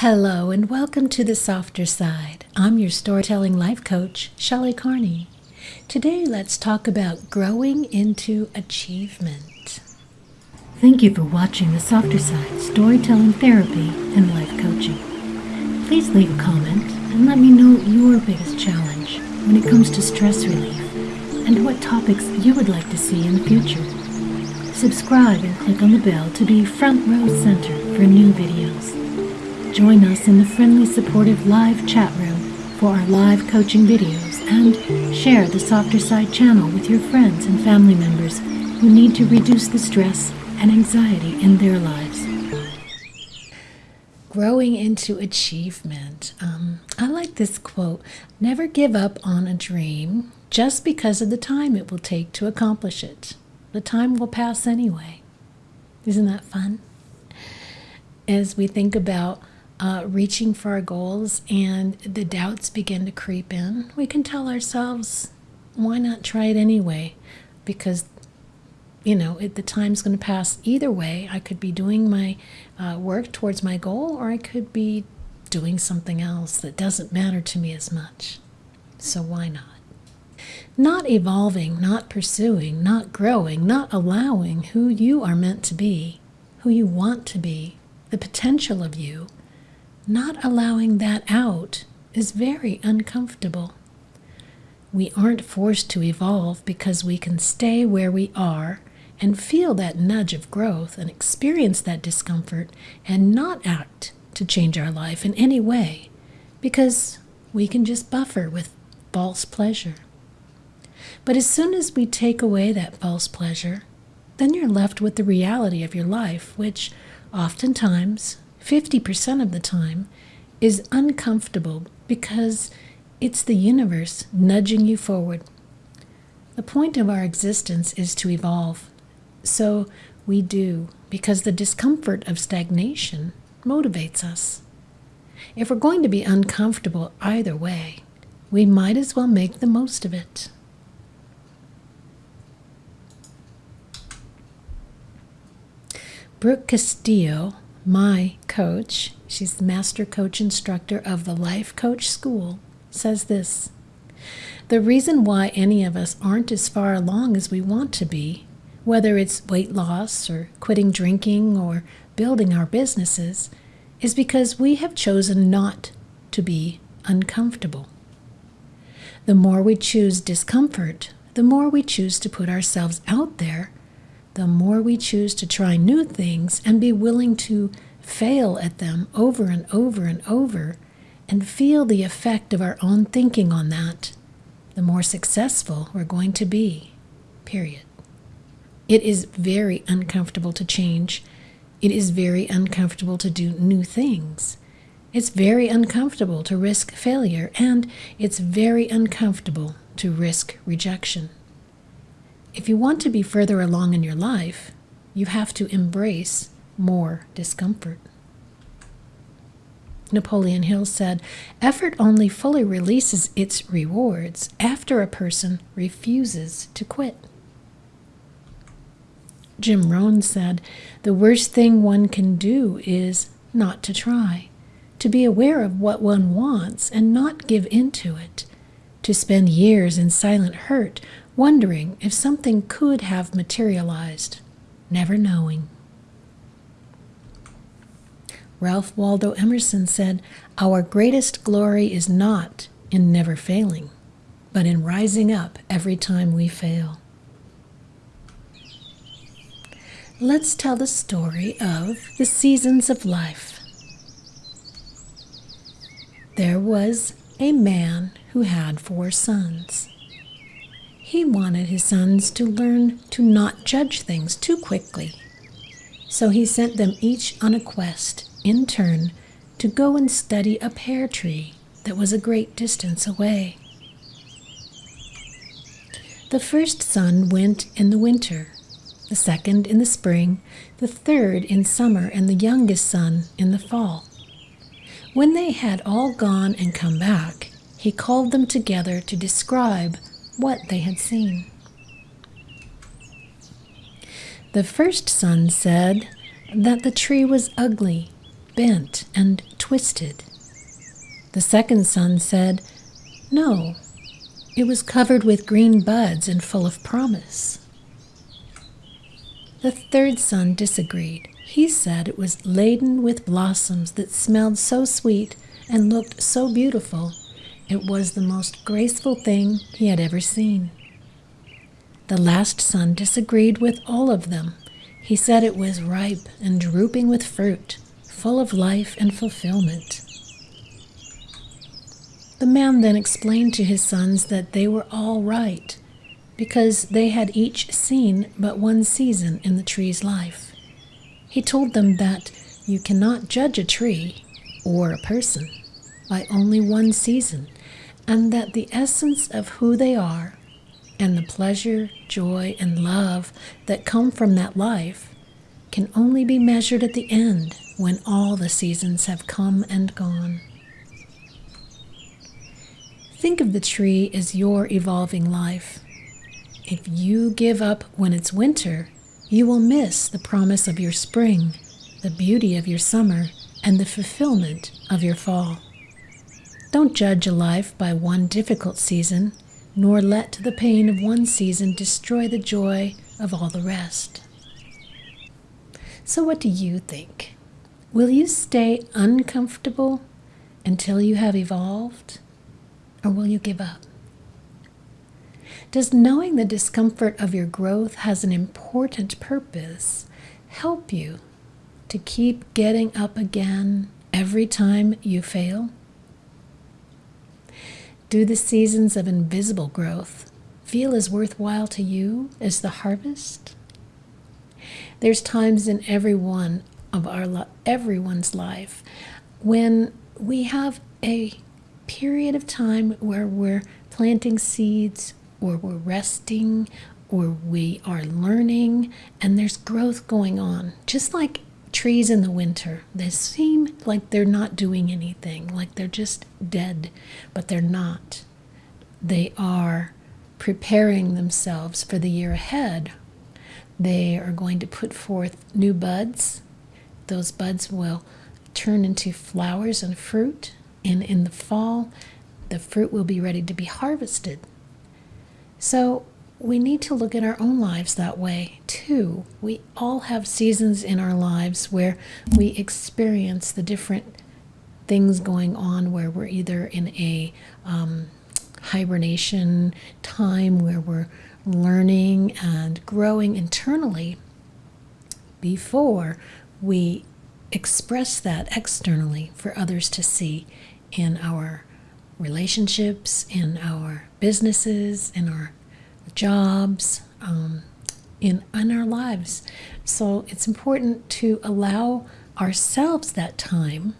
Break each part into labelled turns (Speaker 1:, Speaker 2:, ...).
Speaker 1: Hello and welcome to the softer side. I'm your storytelling life coach, Shelley Carney. Today, let's talk about growing into achievement. Thank you for watching the softer side storytelling therapy and life coaching. Please leave a comment and let me know your biggest challenge when it comes to stress relief and what topics you would like to see in the future. Subscribe and click on the bell to be front row center for new videos. Join us in the friendly, supportive live chat room for our live coaching videos and share the Softer Side channel with your friends and family members who need to reduce the stress and anxiety in their lives. Growing into achievement. Um, I like this quote Never give up on a dream just because of the time it will take to accomplish it. The time will pass anyway. Isn't that fun? As we think about uh, reaching for our goals and the doubts begin to creep in, we can tell ourselves, why not try it anyway? Because, you know, it, the time's going to pass either way. I could be doing my uh, work towards my goal, or I could be doing something else that doesn't matter to me as much. So why not? Not evolving, not pursuing, not growing, not allowing who you are meant to be, who you want to be, the potential of you not allowing that out is very uncomfortable. We aren't forced to evolve because we can stay where we are and feel that nudge of growth and experience that discomfort and not act to change our life in any way because we can just buffer with false pleasure. But as soon as we take away that false pleasure, then you're left with the reality of your life, which oftentimes 50% of the time is uncomfortable because it's the universe nudging you forward. The point of our existence is to evolve. So we do because the discomfort of stagnation motivates us. If we're going to be uncomfortable either way, we might as well make the most of it. Brooke Castillo my coach, she's the master coach instructor of the Life Coach School, says this The reason why any of us aren't as far along as we want to be, whether it's weight loss or quitting drinking or building our businesses, is because we have chosen not to be uncomfortable. The more we choose discomfort, the more we choose to put ourselves out there the more we choose to try new things and be willing to fail at them over and over and over and feel the effect of our own thinking on that, the more successful we're going to be. Period. It is very uncomfortable to change. It is very uncomfortable to do new things. It's very uncomfortable to risk failure, and it's very uncomfortable to risk rejection. If you want to be further along in your life, you have to embrace more discomfort. Napoleon Hill said, Effort only fully releases its rewards after a person refuses to quit. Jim Rohn said, The worst thing one can do is not to try, to be aware of what one wants and not give in to it, to spend years in silent hurt wondering if something could have materialized, never knowing. Ralph Waldo Emerson said, Our greatest glory is not in never failing, but in rising up every time we fail. Let's tell the story of the seasons of life. There was a man who had four sons. He wanted his sons to learn to not judge things too quickly. So he sent them each on a quest, in turn, to go and study a pear tree that was a great distance away. The first son went in the winter, the second in the spring, the third in summer, and the youngest son in the fall. When they had all gone and come back, he called them together to describe what they had seen. The first son said that the tree was ugly, bent and twisted. The second son said, No, it was covered with green buds and full of promise. The third son disagreed. He said it was laden with blossoms that smelled so sweet and looked so beautiful, it was the most graceful thing he had ever seen. The last son disagreed with all of them. He said it was ripe and drooping with fruit, full of life and fulfillment. The man then explained to his sons that they were all right, because they had each seen but one season in the tree's life. He told them that you cannot judge a tree or a person by only one season, and that the essence of who they are and the pleasure, joy, and love that come from that life can only be measured at the end when all the seasons have come and gone. Think of the tree as your evolving life. If you give up when it's winter, you will miss the promise of your spring, the beauty of your summer, and the fulfillment of your fall. Don't judge a life by one difficult season, nor let the pain of one season destroy the joy of all the rest. So, what do you think? Will you stay uncomfortable until you have evolved? or will you give up? Does knowing the discomfort of your growth has an important purpose help you to keep getting up again every time you fail? Do the seasons of invisible growth feel as worthwhile to you as the harvest? There's times in every one of our everyone's life when we have a period of time where we're planting seeds or we're resting or we are learning and there's growth going on. Just like trees in the winter, they seem like they're not doing anything, like they're just dead, but they're not. They are preparing themselves for the year ahead. They are going to put forth new buds. Those buds will turn into flowers and fruit and in the fall, the fruit will be ready to be harvested. So we need to look at our own lives that way too. We all have seasons in our lives where we experience the different things going on, where we're either in a um, hibernation time where we're learning and growing internally before we express that externally for others to see in our relationships, in our businesses, in our jobs, um, in, in our lives. So it's important to allow ourselves that time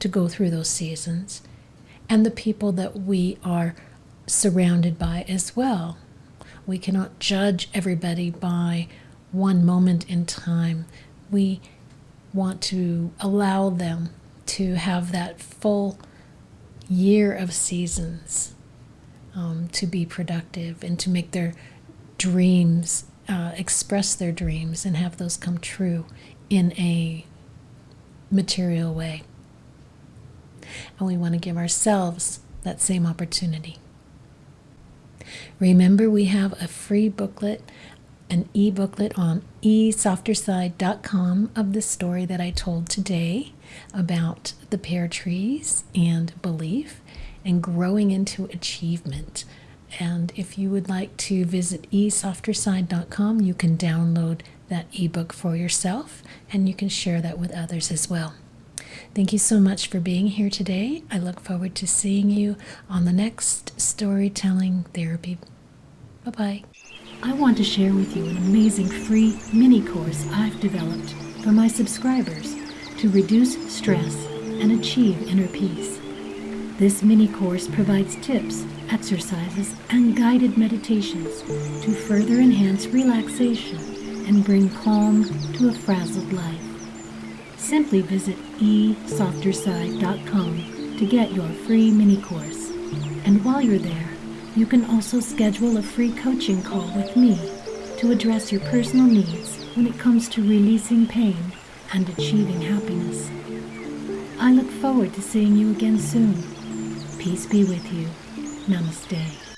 Speaker 1: to go through those seasons and the people that we are surrounded by as well. We cannot judge everybody by one moment in time. We want to allow them to have that full year of seasons um, to be productive and to make their dreams uh, express their dreams and have those come true in a material way. And we want to give ourselves that same opportunity. Remember, we have a free booklet, an e booklet on esofterside.com of the story that I told today about the pear trees and belief and growing into achievement. And if you would like to visit esofterside.com, you can download that ebook for yourself and you can share that with others as well. Thank you so much for being here today. I look forward to seeing you on the next storytelling therapy. Bye bye. I want to share with you an amazing free mini course I've developed for my subscribers to reduce stress and achieve inner peace. This mini course provides tips, exercises, and guided meditations to further enhance relaxation and bring calm to a frazzled life. Simply visit esofterside.com to get your free mini course. And while you're there, you can also schedule a free coaching call with me to address your personal needs when it comes to releasing pain and achieving happiness. I look forward to seeing you again soon. Peace be with you. Namaste.